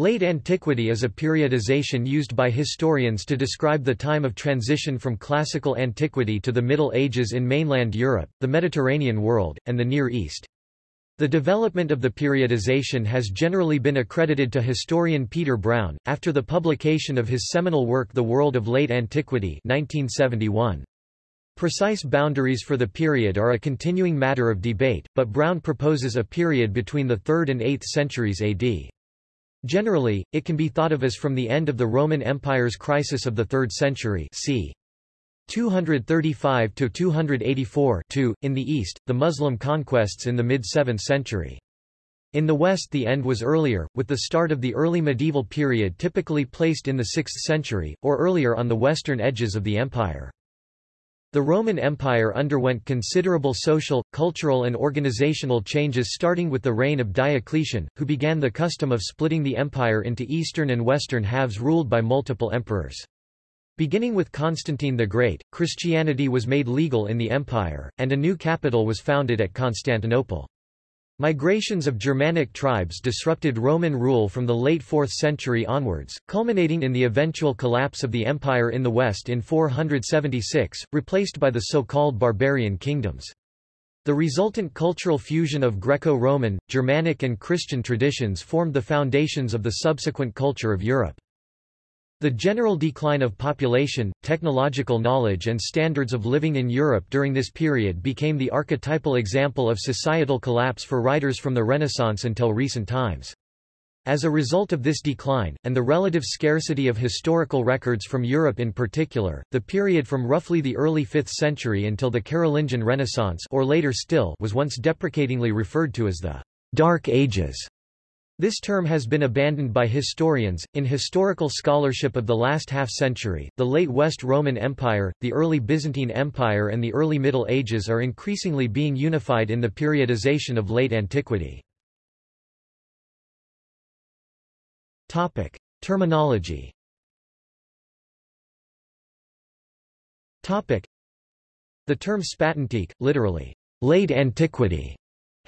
Late antiquity is a periodization used by historians to describe the time of transition from classical antiquity to the Middle Ages in mainland Europe, the Mediterranean world, and the Near East. The development of the periodization has generally been accredited to historian Peter Brown, after the publication of his seminal work The World of Late Antiquity 1971. Precise boundaries for the period are a continuing matter of debate, but Brown proposes a period between the 3rd and 8th centuries AD. Generally, it can be thought of as from the end of the Roman Empire's crisis of the 3rd century c. 235 to 284 2, in the east, the Muslim conquests in the mid-7th century. In the west the end was earlier, with the start of the early medieval period typically placed in the 6th century, or earlier on the western edges of the empire. The Roman Empire underwent considerable social, cultural and organizational changes starting with the reign of Diocletian, who began the custom of splitting the empire into eastern and western halves ruled by multiple emperors. Beginning with Constantine the Great, Christianity was made legal in the empire, and a new capital was founded at Constantinople. Migrations of Germanic tribes disrupted Roman rule from the late 4th century onwards, culminating in the eventual collapse of the empire in the west in 476, replaced by the so-called barbarian kingdoms. The resultant cultural fusion of Greco-Roman, Germanic and Christian traditions formed the foundations of the subsequent culture of Europe. The general decline of population, technological knowledge and standards of living in Europe during this period became the archetypal example of societal collapse for writers from the Renaissance until recent times. As a result of this decline, and the relative scarcity of historical records from Europe in particular, the period from roughly the early 5th century until the Carolingian Renaissance or later still was once deprecatingly referred to as the Dark Ages. This term has been abandoned by historians. In historical scholarship of the last half century, the late West Roman Empire, the early Byzantine Empire, and the early Middle Ages are increasingly being unified in the periodization of late antiquity. Topic: Terminology. Topic: The term Spätantike, literally late antiquity,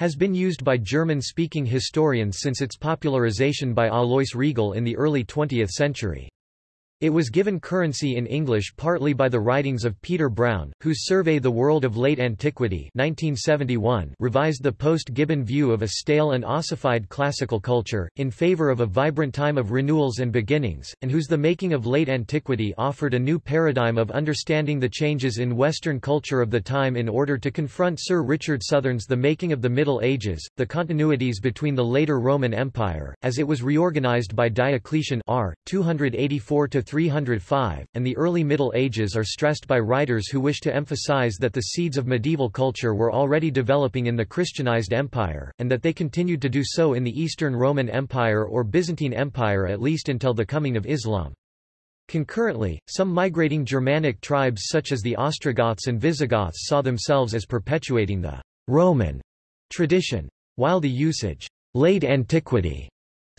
has been used by German-speaking historians since its popularization by Alois Riegl in the early 20th century. It was given currency in English partly by the writings of Peter Brown, whose survey The World of Late Antiquity 1971 revised the post-Gibbon view of a stale and ossified classical culture, in favor of a vibrant time of renewals and beginnings, and whose The Making of Late Antiquity offered a new paradigm of understanding the changes in Western culture of the time in order to confront Sir Richard Southern's The Making of the Middle Ages, the continuities between the later Roman Empire, as it was reorganized by Diocletian r. 284 305, and the early Middle Ages are stressed by writers who wish to emphasize that the seeds of medieval culture were already developing in the Christianized empire, and that they continued to do so in the Eastern Roman Empire or Byzantine Empire at least until the coming of Islam. Concurrently, some migrating Germanic tribes such as the Ostrogoths and Visigoths saw themselves as perpetuating the Roman tradition, while the usage late antiquity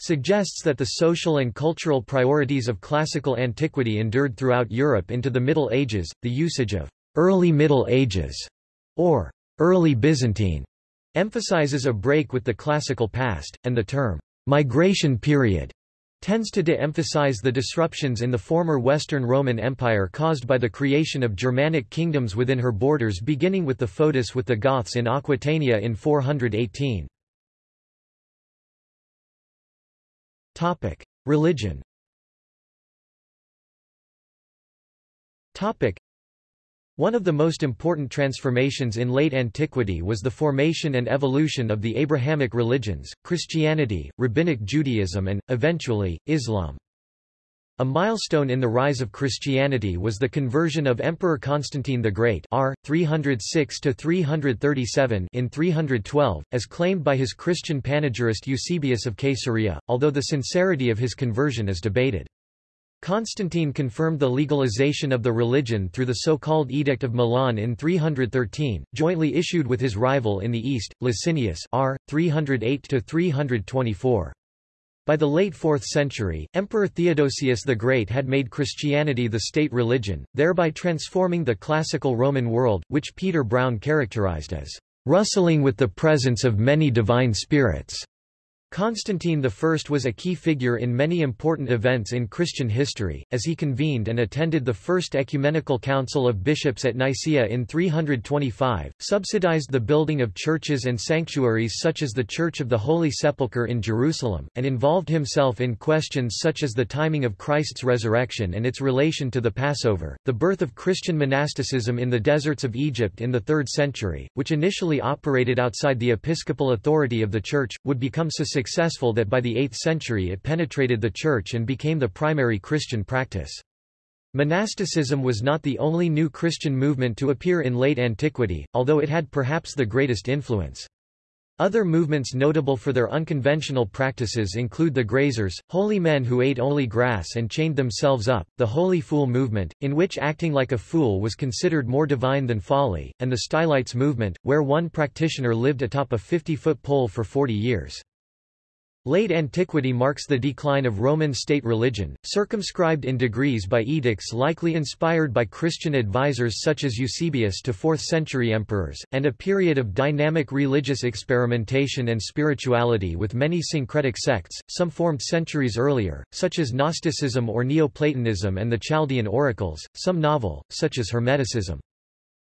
suggests that the social and cultural priorities of classical antiquity endured throughout Europe into the Middle Ages. The usage of early Middle Ages or early Byzantine emphasizes a break with the classical past, and the term migration period tends to de-emphasize the disruptions in the former Western Roman Empire caused by the creation of Germanic kingdoms within her borders beginning with the foedus with the Goths in Aquitania in 418. Topic: Religion. Topic: One of the most important transformations in late antiquity was the formation and evolution of the Abrahamic religions, Christianity, Rabbinic Judaism and, eventually, Islam. A milestone in the rise of Christianity was the conversion of Emperor Constantine the Great r. 306 in 312, as claimed by his Christian panegyrist Eusebius of Caesarea, although the sincerity of his conversion is debated. Constantine confirmed the legalization of the religion through the so-called Edict of Milan in 313, jointly issued with his rival in the east, Licinius r. 308-324. By the late 4th century, Emperor Theodosius the Great had made Christianity the state religion, thereby transforming the classical Roman world, which Peter Brown characterized as rustling with the presence of many divine spirits. Constantine I was a key figure in many important events in Christian history, as he convened and attended the First Ecumenical Council of Bishops at Nicaea in 325, subsidized the building of churches and sanctuaries such as the Church of the Holy Sepulchre in Jerusalem, and involved himself in questions such as the timing of Christ's resurrection and its relation to the Passover. The birth of Christian monasticism in the deserts of Egypt in the 3rd century, which initially operated outside the episcopal authority of the Church, would become so successful that by the 8th century it penetrated the Church and became the primary Christian practice. Monasticism was not the only new Christian movement to appear in late antiquity, although it had perhaps the greatest influence. Other movements notable for their unconventional practices include the Grazers, holy men who ate only grass and chained themselves up, the Holy Fool movement, in which acting like a fool was considered more divine than folly, and the Stylites movement, where one practitioner lived atop a 50-foot pole for 40 years. Late antiquity marks the decline of Roman state religion, circumscribed in degrees by edicts likely inspired by Christian advisers such as Eusebius to 4th-century emperors, and a period of dynamic religious experimentation and spirituality with many syncretic sects, some formed centuries earlier, such as Gnosticism or Neoplatonism and the Chaldean oracles, some novel, such as Hermeticism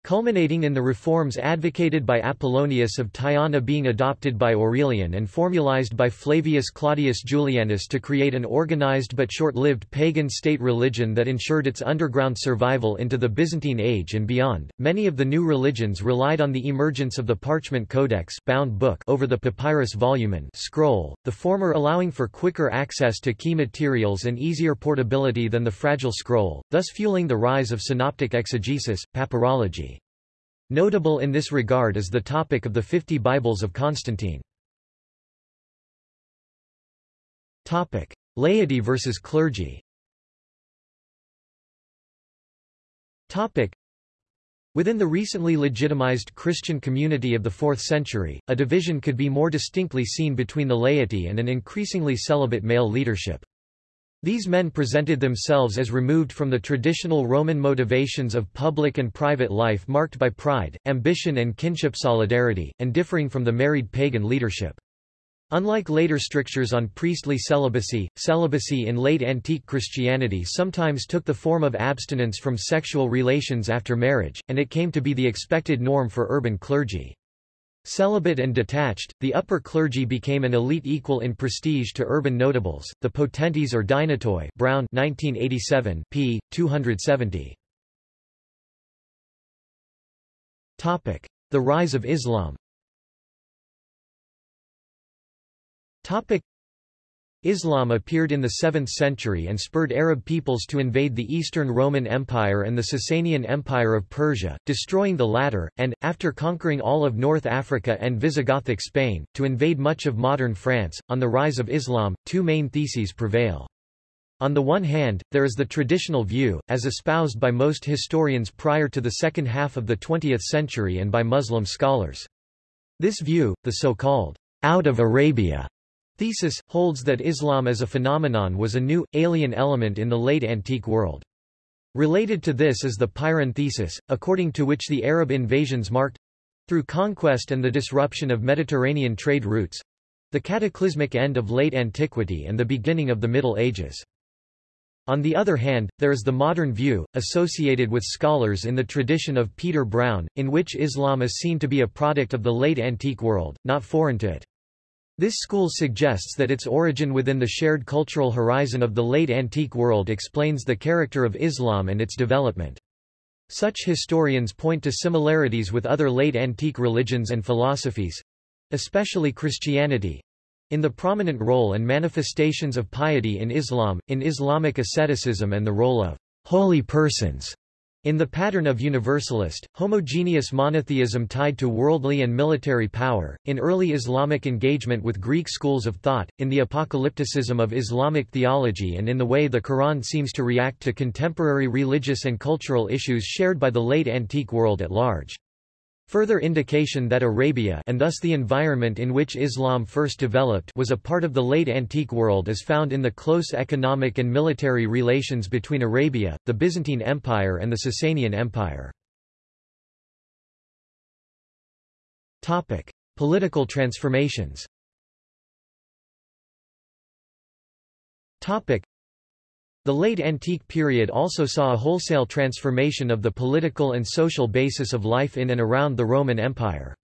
culminating in the reforms advocated by Apollonius of Tyana being adopted by Aurelian and formalized by Flavius Claudius Julianus to create an organized but short-lived pagan state religion that ensured its underground survival into the Byzantine age and beyond. Many of the new religions relied on the emergence of the parchment codex bound book over the papyrus volumen scroll, the former allowing for quicker access to key materials and easier portability than the fragile scroll, thus fueling the rise of synoptic exegesis, papyrology. Notable in this regard is the topic of the Fifty Bibles of Constantine. Topic: Laity versus clergy. Topic: Within the recently legitimized Christian community of the 4th century, a division could be more distinctly seen between the laity and an increasingly celibate male leadership. These men presented themselves as removed from the traditional Roman motivations of public and private life marked by pride, ambition and kinship solidarity, and differing from the married pagan leadership. Unlike later strictures on priestly celibacy, celibacy in late antique Christianity sometimes took the form of abstinence from sexual relations after marriage, and it came to be the expected norm for urban clergy. Celibate and detached, the upper clergy became an elite equal in prestige to urban notables, the potentes or dynatoi Brown 1987, p. 270. Topic. The rise of Islam Islam appeared in the 7th century and spurred Arab peoples to invade the Eastern Roman Empire and the Sasanian Empire of Persia, destroying the latter, and, after conquering all of North Africa and Visigothic Spain, to invade much of modern France. On the rise of Islam, two main theses prevail. On the one hand, there is the traditional view, as espoused by most historians prior to the second half of the 20th century and by Muslim scholars. This view, the so-called out of Arabia thesis, holds that Islam as a phenomenon was a new, alien element in the late antique world. Related to this is the Pirenne thesis, according to which the Arab invasions marked—through conquest and the disruption of Mediterranean trade routes—the cataclysmic end of late antiquity and the beginning of the Middle Ages. On the other hand, there is the modern view, associated with scholars in the tradition of Peter Brown, in which Islam is seen to be a product of the late antique world, not foreign to it. This school suggests that its origin within the shared cultural horizon of the late antique world explains the character of Islam and its development. Such historians point to similarities with other late antique religions and philosophies—especially Christianity—in the prominent role and manifestations of piety in Islam, in Islamic asceticism and the role of holy persons in the pattern of universalist, homogeneous monotheism tied to worldly and military power, in early Islamic engagement with Greek schools of thought, in the apocalypticism of Islamic theology and in the way the Quran seems to react to contemporary religious and cultural issues shared by the late antique world at large. Further indication that Arabia and thus the environment in which Islam first developed was a part of the late antique world is found in the close economic and military relations between Arabia, the Byzantine Empire and the Sasanian Empire. Political transformations Topic. The late antique period also saw a wholesale transformation of the political and social basis of life in and around the Roman Empire.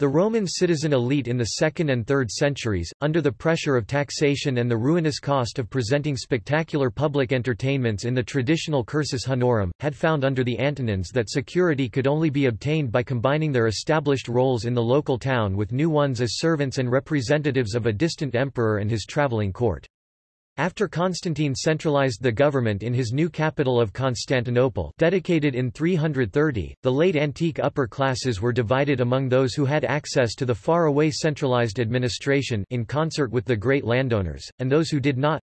The Roman citizen elite in the 2nd and 3rd centuries, under the pressure of taxation and the ruinous cost of presenting spectacular public entertainments in the traditional cursus honorum, had found under the Antonines that security could only be obtained by combining their established roles in the local town with new ones as servants and representatives of a distant emperor and his traveling court. After Constantine centralized the government in his new capital of Constantinople dedicated in 330, the late antique upper classes were divided among those who had access to the far-away centralized administration in concert with the great landowners, and those who did not.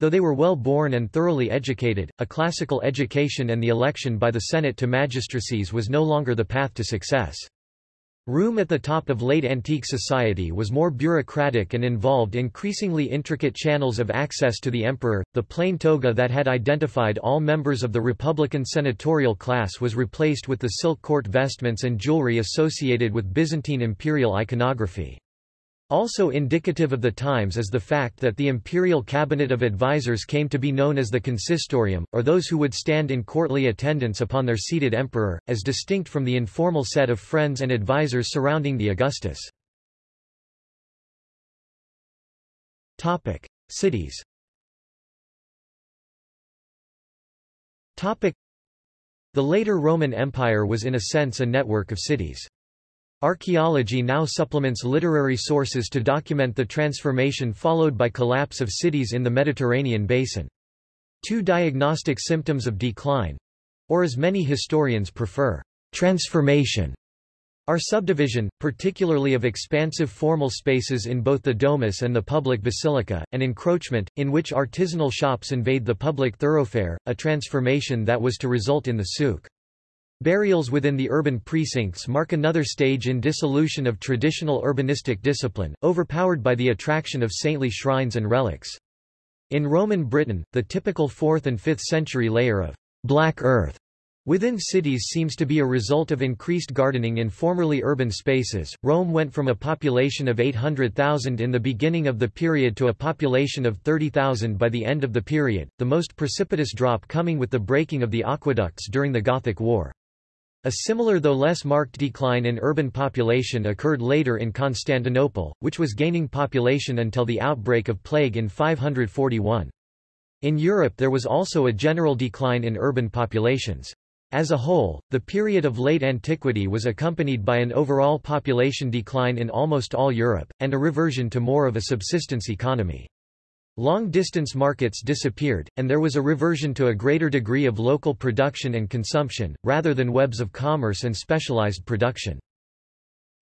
Though they were well born and thoroughly educated, a classical education and the election by the Senate to magistracies was no longer the path to success. Rome at the top of late antique society was more bureaucratic and involved increasingly intricate channels of access to the emperor. The plain toga that had identified all members of the republican senatorial class was replaced with the silk court vestments and jewelry associated with Byzantine imperial iconography. Also indicative of the times is the fact that the imperial cabinet of advisers came to be known as the consistorium, or those who would stand in courtly attendance upon their seated emperor, as distinct from the informal set of friends and advisers surrounding the Augustus. Cities The later Roman Empire was in a sense a network of cities. Archaeology now supplements literary sources to document the transformation followed by collapse of cities in the Mediterranean basin. Two diagnostic symptoms of decline—or as many historians prefer, transformation are subdivision, particularly of expansive formal spaces in both the domus and the public basilica, and encroachment, in which artisanal shops invade the public thoroughfare, a transformation that was to result in the souk. Burials within the urban precincts mark another stage in dissolution of traditional urbanistic discipline, overpowered by the attraction of saintly shrines and relics. In Roman Britain, the typical 4th and 5th century layer of black earth within cities seems to be a result of increased gardening in formerly urban spaces. Rome went from a population of 800,000 in the beginning of the period to a population of 30,000 by the end of the period, the most precipitous drop coming with the breaking of the aqueducts during the Gothic War. A similar though less marked decline in urban population occurred later in Constantinople, which was gaining population until the outbreak of plague in 541. In Europe there was also a general decline in urban populations. As a whole, the period of late antiquity was accompanied by an overall population decline in almost all Europe, and a reversion to more of a subsistence economy. Long-distance markets disappeared, and there was a reversion to a greater degree of local production and consumption, rather than webs of commerce and specialized production.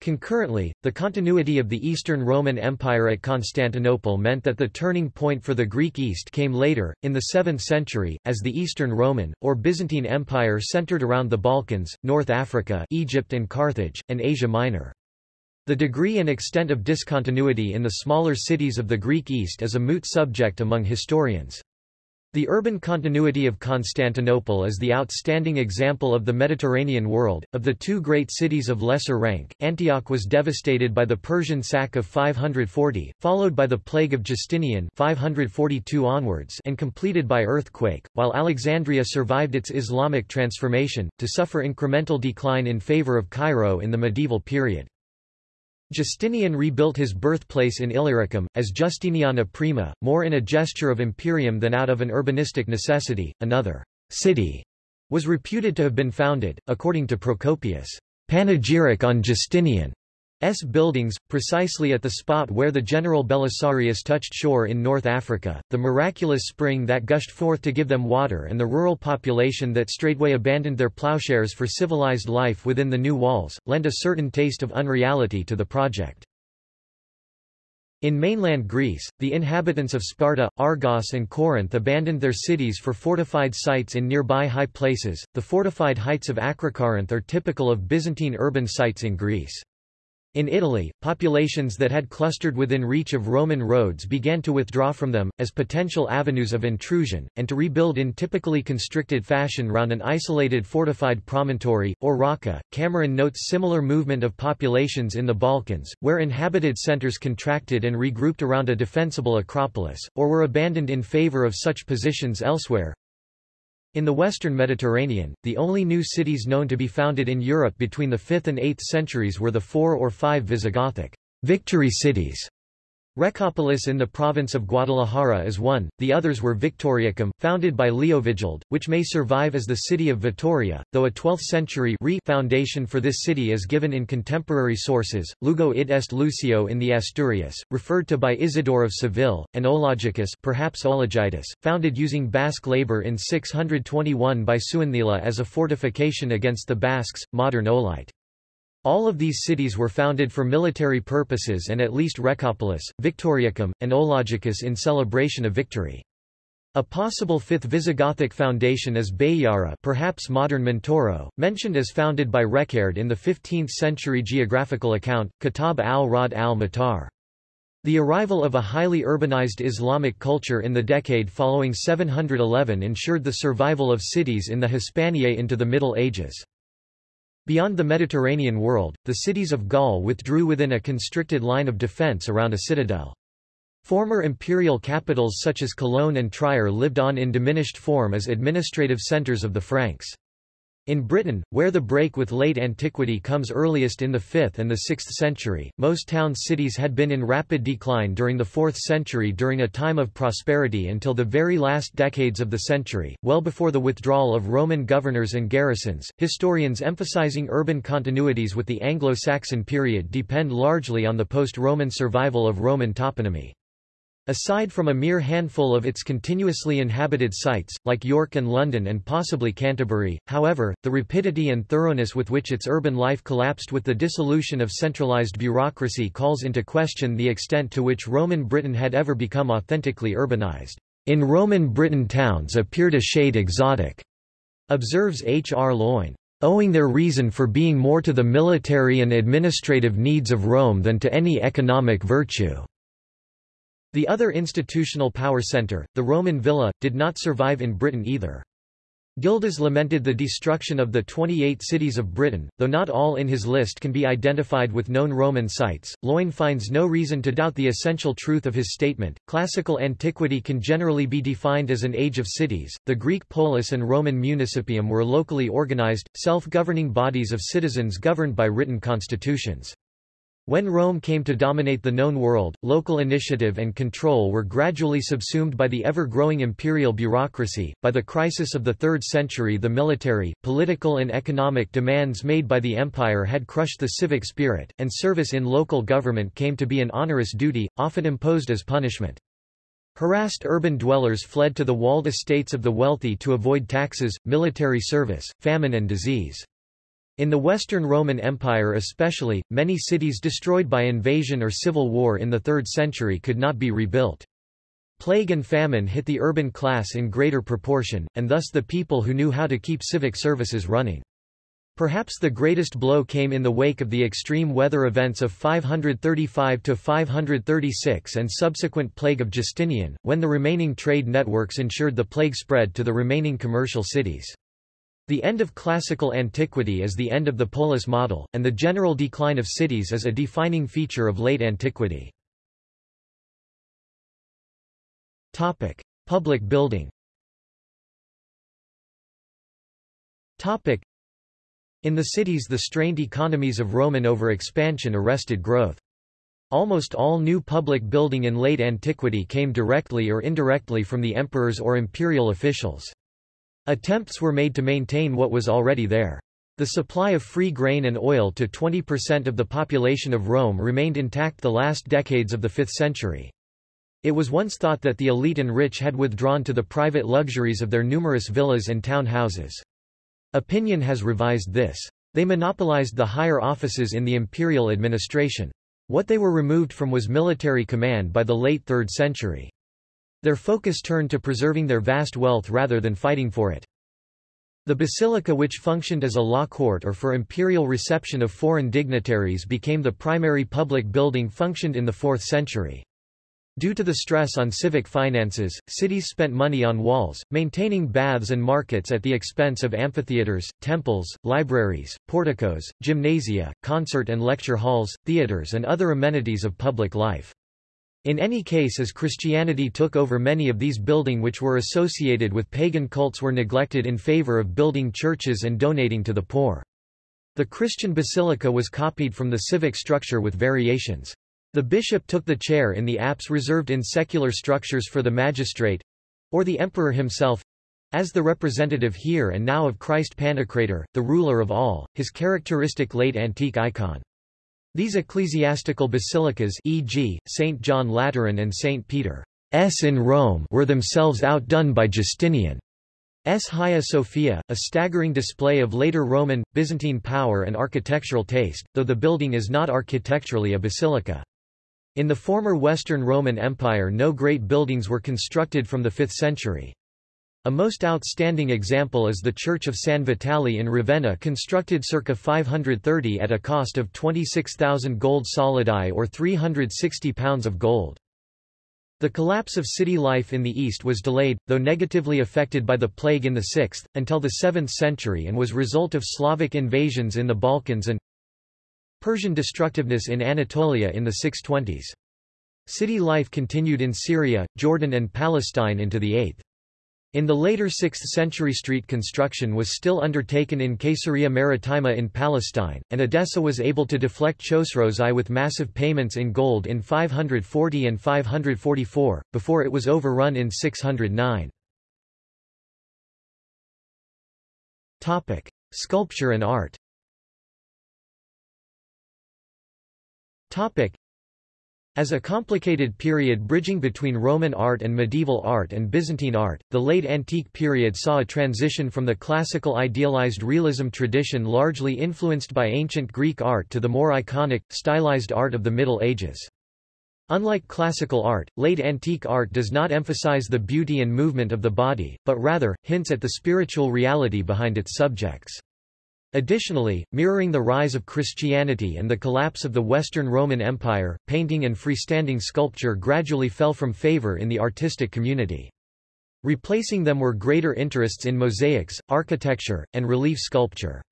Concurrently, the continuity of the Eastern Roman Empire at Constantinople meant that the turning point for the Greek East came later, in the 7th century, as the Eastern Roman, or Byzantine Empire centered around the Balkans, North Africa Egypt and Carthage, and Asia Minor. The degree and extent of discontinuity in the smaller cities of the Greek East is a moot subject among historians. The urban continuity of Constantinople is the outstanding example of the Mediterranean world. Of the two great cities of lesser rank, Antioch was devastated by the Persian sack of 540, followed by the plague of Justinian 542 onwards and completed by earthquake, while Alexandria survived its Islamic transformation, to suffer incremental decline in favor of Cairo in the medieval period. Justinian rebuilt his birthplace in Illyricum, as Justiniana Prima, more in a gesture of imperium than out of an urbanistic necessity. Another city was reputed to have been founded, according to Procopius' panegyric on Justinian. S buildings, precisely at the spot where the general Belisarius touched shore in North Africa, the miraculous spring that gushed forth to give them water and the rural population that straightway abandoned their plowshares for civilized life within the new walls, lend a certain taste of unreality to the project. In mainland Greece, the inhabitants of Sparta, Argos and Corinth abandoned their cities for fortified sites in nearby high places. The fortified heights of Acrocorinth are typical of Byzantine urban sites in Greece. In Italy, populations that had clustered within reach of Roman roads began to withdraw from them, as potential avenues of intrusion, and to rebuild in typically constricted fashion round an isolated fortified promontory, or rocca. Cameron notes similar movement of populations in the Balkans, where inhabited centres contracted and regrouped around a defensible acropolis, or were abandoned in favour of such positions elsewhere. In the western Mediterranean, the only new cities known to be founded in Europe between the 5th and 8th centuries were the four or five Visigothic victory cities Recopolis in the province of Guadalajara is one, the others were Victoriacum, founded by Leovigild, which may survive as the city of Vitoria, though a 12th-century foundation for this city is given in contemporary sources. Lugo id est Lucio in the Asturias, referred to by Isidore of Seville, and Ologicus perhaps Ologitis, founded using Basque labor in 621 by Suinthila as a fortification against the Basques, modern Olite. All of these cities were founded for military purposes and at least Recopolis, Victoriacum, and Ologicus in celebration of victory. A possible fifth Visigothic foundation is Bayara perhaps modern Montoro, mentioned as founded by Reccared in the 15th-century geographical account, Kitab al-Rad al-Matar. The arrival of a highly urbanized Islamic culture in the decade following 711 ensured the survival of cities in the Hispaniae into the Middle Ages. Beyond the Mediterranean world, the cities of Gaul withdrew within a constricted line of defence around a citadel. Former imperial capitals such as Cologne and Trier lived on in diminished form as administrative centres of the Franks. In Britain, where the break with late antiquity comes earliest in the 5th and the 6th century, most towns-cities had been in rapid decline during the 4th century during a time of prosperity until the very last decades of the century, well before the withdrawal of Roman governors and garrisons. Historians emphasizing urban continuities with the Anglo-Saxon period depend largely on the post-Roman survival of Roman toponymy. Aside from a mere handful of its continuously inhabited sites, like York and London and possibly Canterbury, however, the rapidity and thoroughness with which its urban life collapsed with the dissolution of centralized bureaucracy calls into question the extent to which Roman Britain had ever become authentically urbanized. In Roman Britain towns appeared a shade exotic, observes H. R. Loyn owing their reason for being more to the military and administrative needs of Rome than to any economic virtue. The other institutional power centre, the Roman villa, did not survive in Britain either. Gildas lamented the destruction of the 28 cities of Britain, though not all in his list can be identified with known Roman sites. Loyn finds no reason to doubt the essential truth of his statement. Classical antiquity can generally be defined as an age of cities. The Greek polis and Roman municipium were locally organized, self governing bodies of citizens governed by written constitutions. When Rome came to dominate the known world, local initiative and control were gradually subsumed by the ever-growing imperial bureaucracy. By the crisis of the 3rd century the military, political and economic demands made by the empire had crushed the civic spirit, and service in local government came to be an onerous duty, often imposed as punishment. Harassed urban dwellers fled to the walled estates of the wealthy to avoid taxes, military service, famine and disease. In the Western Roman Empire especially, many cities destroyed by invasion or civil war in the 3rd century could not be rebuilt. Plague and famine hit the urban class in greater proportion, and thus the people who knew how to keep civic services running. Perhaps the greatest blow came in the wake of the extreme weather events of 535–536 and subsequent plague of Justinian, when the remaining trade networks ensured the plague spread to the remaining commercial cities. The end of classical antiquity is the end of the polis model, and the general decline of cities is a defining feature of late antiquity. Topic: Public building. Topic: In the cities the strained economies of Roman overexpansion arrested growth. Almost all new public building in late antiquity came directly or indirectly from the emperors or imperial officials. Attempts were made to maintain what was already there. The supply of free grain and oil to 20% of the population of Rome remained intact the last decades of the 5th century. It was once thought that the elite and rich had withdrawn to the private luxuries of their numerous villas and town houses. Opinion has revised this. They monopolized the higher offices in the imperial administration. What they were removed from was military command by the late 3rd century. Their focus turned to preserving their vast wealth rather than fighting for it. The basilica which functioned as a law court or for imperial reception of foreign dignitaries became the primary public building functioned in the 4th century. Due to the stress on civic finances, cities spent money on walls, maintaining baths and markets at the expense of amphitheaters, temples, libraries, porticos, gymnasia, concert and lecture halls, theaters and other amenities of public life. In any case as Christianity took over many of these buildings which were associated with pagan cults were neglected in favor of building churches and donating to the poor. The Christian basilica was copied from the civic structure with variations. The bishop took the chair in the apse reserved in secular structures for the magistrate—or the emperor himself—as the representative here and now of Christ Pantocrator, the ruler of all, his characteristic late antique icon. These ecclesiastical basilicas e.g., St. John Lateran and St. Peter's in Rome were themselves outdone by Justinian's Hagia Sophia, a staggering display of later Roman, Byzantine power and architectural taste, though the building is not architecturally a basilica. In the former Western Roman Empire no great buildings were constructed from the 5th century. A most outstanding example is the Church of San Vitale in Ravenna constructed circa 530 at a cost of 26,000 gold solidi or 360 pounds of gold. The collapse of city life in the East was delayed, though negatively affected by the plague in the 6th, until the 7th century and was result of Slavic invasions in the Balkans and Persian destructiveness in Anatolia in the 620s. City life continued in Syria, Jordan and Palestine into the 8th. In the later 6th century street construction was still undertaken in Caesarea Maritima in Palestine, and Edessa was able to deflect Chosroes I with massive payments in gold in 540 and 544, before it was overrun in 609. Sculpture and art as a complicated period bridging between Roman art and medieval art and Byzantine art, the late antique period saw a transition from the classical idealized realism tradition largely influenced by ancient Greek art to the more iconic, stylized art of the Middle Ages. Unlike classical art, late antique art does not emphasize the beauty and movement of the body, but rather, hints at the spiritual reality behind its subjects. Additionally, mirroring the rise of Christianity and the collapse of the Western Roman Empire, painting and freestanding sculpture gradually fell from favor in the artistic community. Replacing them were greater interests in mosaics, architecture, and relief sculpture.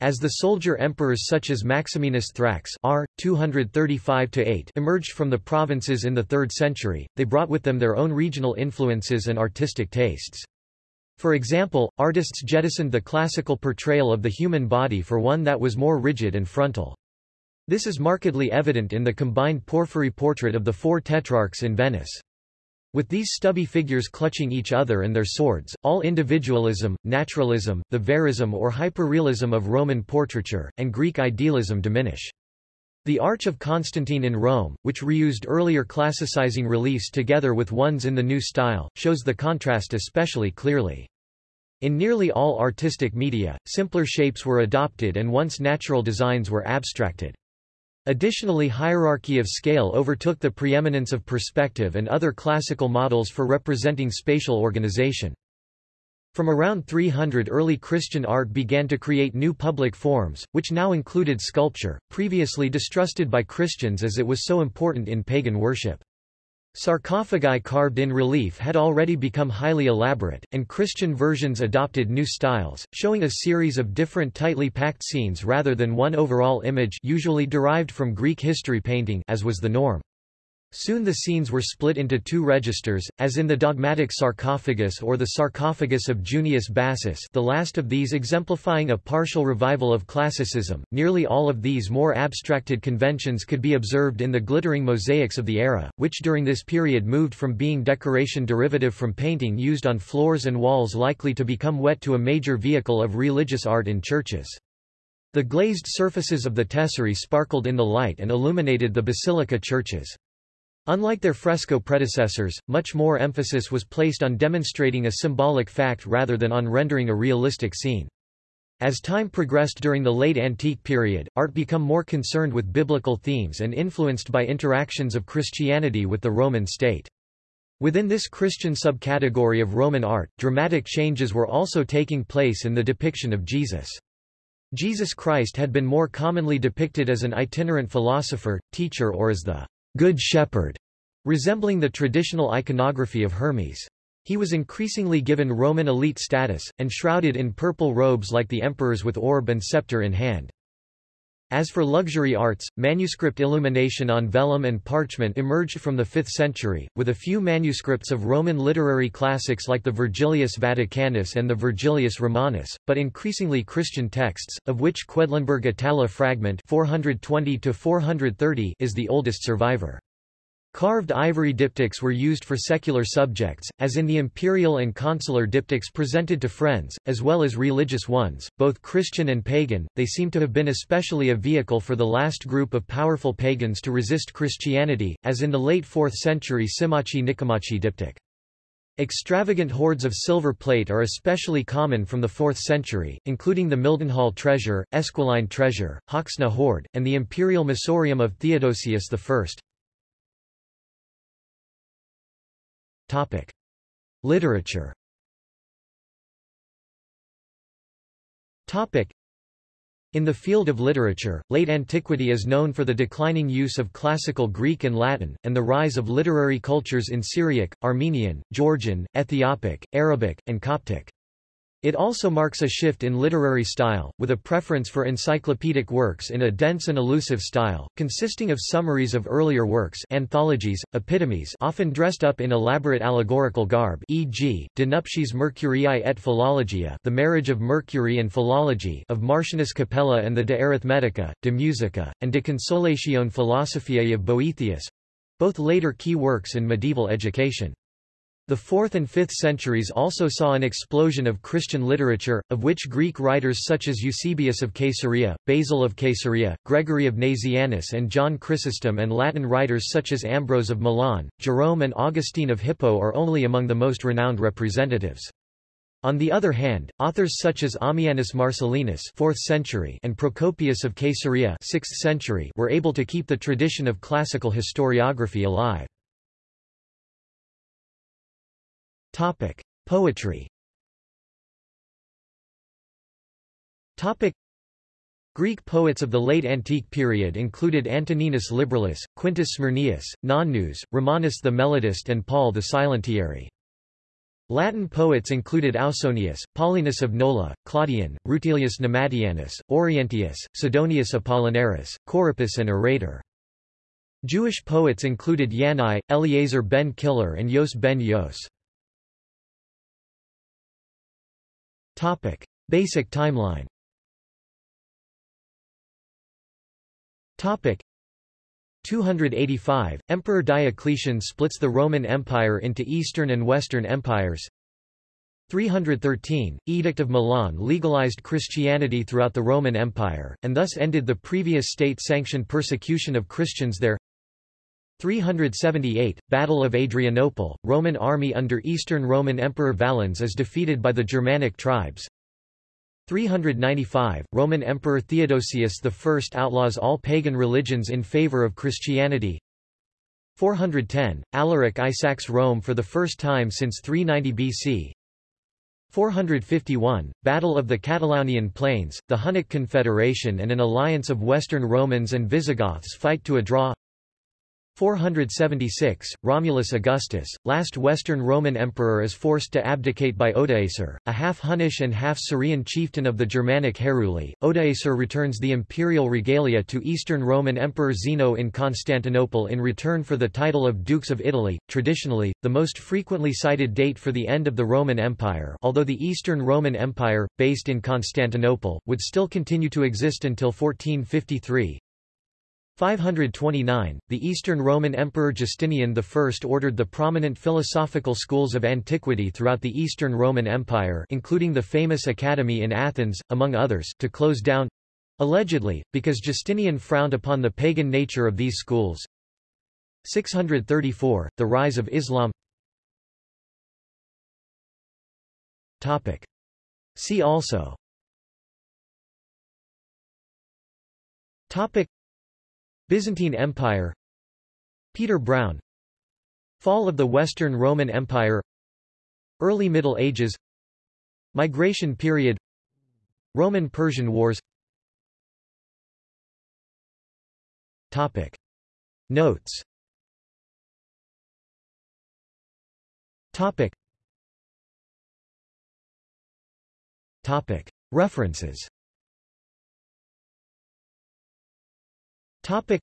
As the soldier emperors such as Maximinus Thrax R. 235 emerged from the provinces in the 3rd century, they brought with them their own regional influences and artistic tastes. For example, artists jettisoned the classical portrayal of the human body for one that was more rigid and frontal. This is markedly evident in the combined porphyry portrait of the four tetrarchs in Venice. With these stubby figures clutching each other and their swords, all individualism, naturalism, the verism or hyperrealism of Roman portraiture, and Greek idealism diminish. The Arch of Constantine in Rome, which reused earlier classicizing reliefs together with ones in the new style, shows the contrast especially clearly. In nearly all artistic media, simpler shapes were adopted and once natural designs were abstracted. Additionally hierarchy of scale overtook the preeminence of perspective and other classical models for representing spatial organization. From around 300 early Christian art began to create new public forms, which now included sculpture, previously distrusted by Christians as it was so important in pagan worship. Sarcophagi carved in relief had already become highly elaborate, and Christian versions adopted new styles, showing a series of different tightly packed scenes rather than one overall image usually derived from Greek history painting as was the norm. Soon the scenes were split into two registers, as in the dogmatic sarcophagus or the sarcophagus of Junius Bassus the last of these exemplifying a partial revival of classicism. Nearly all of these more abstracted conventions could be observed in the glittering mosaics of the era, which during this period moved from being decoration derivative from painting used on floors and walls likely to become wet to a major vehicle of religious art in churches. The glazed surfaces of the tesserae sparkled in the light and illuminated the basilica churches. Unlike their fresco predecessors, much more emphasis was placed on demonstrating a symbolic fact rather than on rendering a realistic scene. As time progressed during the late antique period, art became more concerned with biblical themes and influenced by interactions of Christianity with the Roman state. Within this Christian subcategory of Roman art, dramatic changes were also taking place in the depiction of Jesus. Jesus Christ had been more commonly depicted as an itinerant philosopher, teacher or as the Good Shepherd, resembling the traditional iconography of Hermes. He was increasingly given Roman elite status, and shrouded in purple robes like the emperors with orb and scepter in hand. As for luxury arts, manuscript illumination on vellum and parchment emerged from the 5th century, with a few manuscripts of Roman literary classics like the Virgilius Vaticanus and the Virgilius Romanus, but increasingly Christian texts, of which Quedlinburg Itala fragment 420 is the oldest survivor. Carved ivory diptychs were used for secular subjects, as in the imperial and consular diptychs presented to friends, as well as religious ones, both Christian and pagan. They seem to have been especially a vehicle for the last group of powerful pagans to resist Christianity, as in the late 4th century Symmachi Nicomachi diptych. Extravagant hoards of silver plate are especially common from the 4th century, including the Mildenhall treasure, Esquiline treasure, Hoxne hoard, and the imperial missorium of Theodosius I. Topic. Literature Topic. In the field of literature, late antiquity is known for the declining use of classical Greek and Latin, and the rise of literary cultures in Syriac, Armenian, Georgian, Ethiopic, Arabic, and Coptic. It also marks a shift in literary style, with a preference for encyclopedic works in a dense and elusive style, consisting of summaries of earlier works anthologies, epitomes often dressed up in elaborate allegorical garb e.g., De Nuptiis et Philologia The Marriage of Mercury and Philology of Martianus Capella and the De Arithmetica, De Musica, and De Consolatione Philosophiae of Boethius—both later key works in medieval education. The 4th and 5th centuries also saw an explosion of Christian literature, of which Greek writers such as Eusebius of Caesarea, Basil of Caesarea, Gregory of Nazianzus and John Chrysostom and Latin writers such as Ambrose of Milan, Jerome and Augustine of Hippo are only among the most renowned representatives. On the other hand, authors such as Ammianus Marcellinus 4th century and Procopius of Caesarea 6th century were able to keep the tradition of classical historiography alive. Topic: Poetry. Topic: Greek poets of the late antique period included Antoninus Liberalis, Quintus Smyrnaeus, Nonnus, Romanus the Melodist and Paul the Silentiary. Latin poets included Ausonius, Paulinus of Nola, Claudian, Rutilius Namatianus, Orientius, Sidonius Apollinaris, Corippus and Arator. Jewish poets included Yanai, Eliezer ben Kalir and Yos ben Yos. Topic. Basic timeline Topic. 285, Emperor Diocletian splits the Roman Empire into Eastern and Western empires 313, Edict of Milan legalized Christianity throughout the Roman Empire, and thus ended the previous state-sanctioned persecution of Christians there 378, Battle of Adrianople, Roman army under Eastern Roman Emperor Valens is defeated by the Germanic tribes. 395, Roman Emperor Theodosius I outlaws all pagan religions in favor of Christianity. 410, Alaric I sacks Rome for the first time since 390 BC. 451, Battle of the Catalaunian Plains, the Hunnic Confederation and an alliance of Western Romans and Visigoths fight to a draw 476, Romulus Augustus, last Western Roman emperor is forced to abdicate by Odoacer, a half-Hunnish and half-Syrian chieftain of the Germanic Heruli. Odoacer returns the imperial regalia to Eastern Roman Emperor Zeno in Constantinople in return for the title of Dukes of Italy, traditionally, the most frequently cited date for the end of the Roman Empire although the Eastern Roman Empire, based in Constantinople, would still continue to exist until 1453. 529, the Eastern Roman Emperor Justinian I ordered the prominent philosophical schools of antiquity throughout the Eastern Roman Empire including the famous Academy in Athens, among others to close down—allegedly, because Justinian frowned upon the pagan nature of these schools. 634, the rise of Islam Topic. See also Topic Byzantine Empire Peter Brown Fall of the Western Roman Empire Early Middle Ages Migration period Roman-Persian Wars Topic. Notes Topic. Topic. References Topic.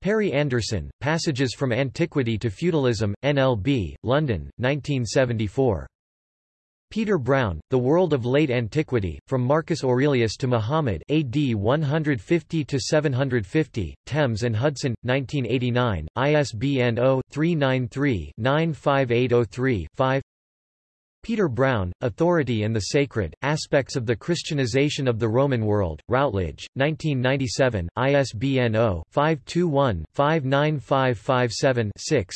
Perry Anderson, Passages from Antiquity to Feudalism, NLB, London, 1974. Peter Brown, The World of Late Antiquity, From Marcus Aurelius to Muhammad AD 150–750, Thames and Hudson, 1989, ISBN 0-393-95803-5 Peter Brown, Authority and the Sacred, Aspects of the Christianization of the Roman World, Routledge, 1997, ISBN 0-521-59557-6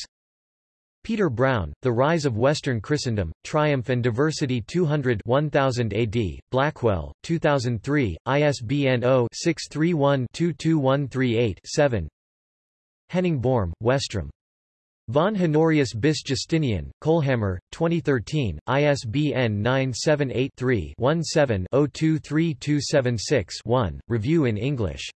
Peter Brown, The Rise of Western Christendom, Triumph and Diversity 200 1000 AD, Blackwell, 2003, ISBN 0-631-22138-7 Henning Borm, Westrom. Von Honorius bis Justinian, Kohlhammer, 2013, ISBN 978-3-17-023276-1, Review in English.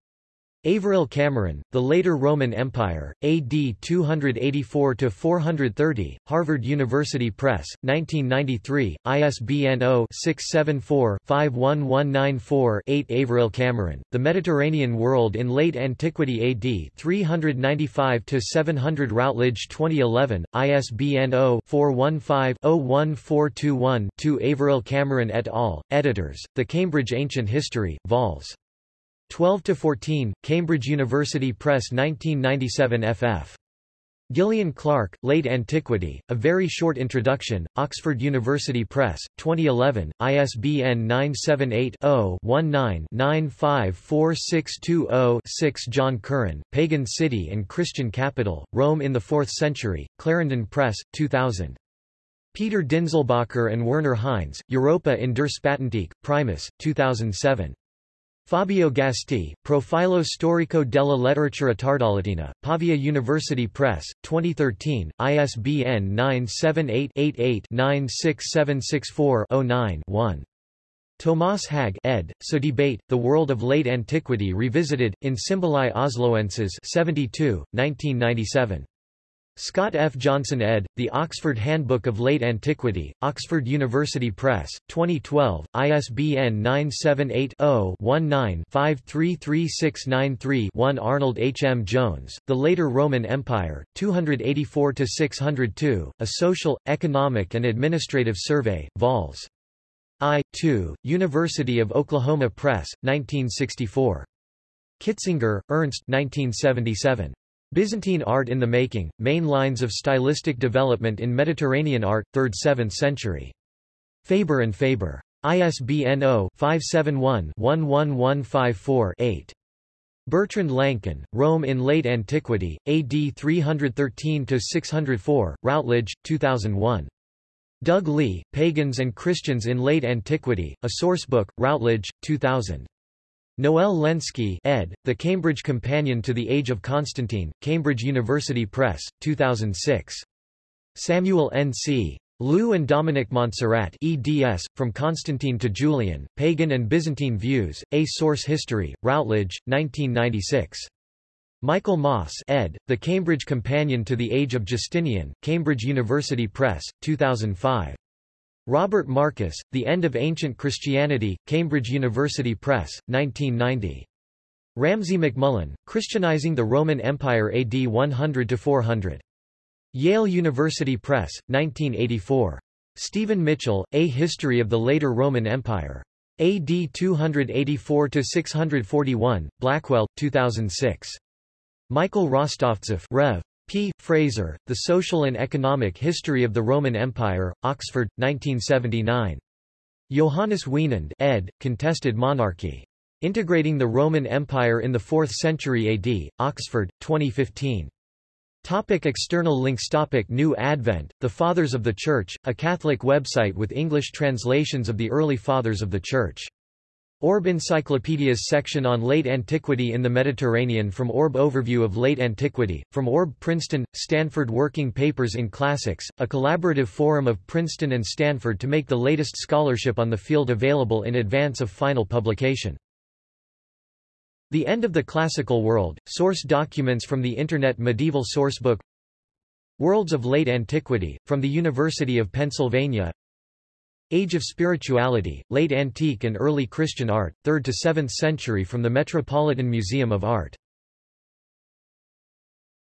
Averil Cameron, The Later Roman Empire, AD 284–430, Harvard University Press, 1993, ISBN 0-674-51194-8 Averil Cameron, The Mediterranean World in Late Antiquity AD 395–700 Routledge 2011, ISBN 0-415-01421-2 Averil Cameron et al., editors, The Cambridge Ancient History, vols. 12–14, Cambridge University Press 1997 ff. Gillian Clark, Late Antiquity, A Very Short Introduction, Oxford University Press, 2011, ISBN 978-0-19-954620-6 John Curran, Pagan City and Christian Capital, Rome in the Fourth Century, Clarendon Press, 2000. Peter Dinzelbacher and Werner Heinz, Europa in der Spätantike, Primus, 2007. Fabio Gasti, Profilo storico della letteratura tardolatina, Pavia University Press, 2013, ISBN 978-88-96764-09-1. Thomas Hägg ed., so debate, The World of Late Antiquity Revisited, in Symbolae Osloenses 72, 1997. Scott F. Johnson ed., The Oxford Handbook of Late Antiquity, Oxford University Press, 2012, ISBN 978-0-19-533693-1 Arnold H. M. Jones, The Later Roman Empire, 284–602, A Social, Economic and Administrative Survey, vols. I. 2, University of Oklahoma Press, 1964. Kitzinger, Ernst 1977. Byzantine Art in the Making, Main Lines of Stylistic Development in Mediterranean Art, 3rd–7th century. Faber and Faber. ISBN 0-571-11154-8. Bertrand Lançon, Rome in Late Antiquity, AD 313–604, Routledge, 2001. Doug Lee, Pagans and Christians in Late Antiquity, A Sourcebook, Routledge, 2000. Noel Lenski ed., The Cambridge Companion to the Age of Constantine, Cambridge University Press, 2006. Samuel N. C. Lieu and Dominic Montserrat eds, From Constantine to Julian, Pagan and Byzantine Views, A Source History, Routledge, 1996. Michael Maas ed., The Cambridge Companion to the Age of Justinian, Cambridge University Press, 2005. Robert Markus, The End of Ancient Christianity, Cambridge University Press, 1990. Ramsey MacMullen, Christianizing the Roman Empire AD 100–400. Yale University Press, 1984. Stephen Mitchell, A History of the Later Roman Empire. AD 284–641, Blackwell, 2006. Michael Rostovtsev Rev. P. Fraser, The Social and Economic History of the Roman Empire, Oxford, 1979. Johannes Wienand ed., Contested Monarchy. Integrating the Roman Empire in the 4th Century AD, Oxford, 2015. Topic external links Topic New Advent, The Fathers of the Church, a Catholic website with English translations of the early Fathers of the Church Orb Encyclopedias section on Late Antiquity in the Mediterranean From Orb Overview of Late Antiquity, from Orb Princeton, Stanford Working Papers in Classics, a collaborative forum of Princeton and Stanford to make the latest scholarship on the field available in advance of final publication. The End of the Classical World, source documents from the Internet Medieval Sourcebook Worlds of Late Antiquity, from the University of Pennsylvania Age of Spirituality, Late Antique and Early Christian Art, 3rd to 7th century from the Metropolitan Museum of Art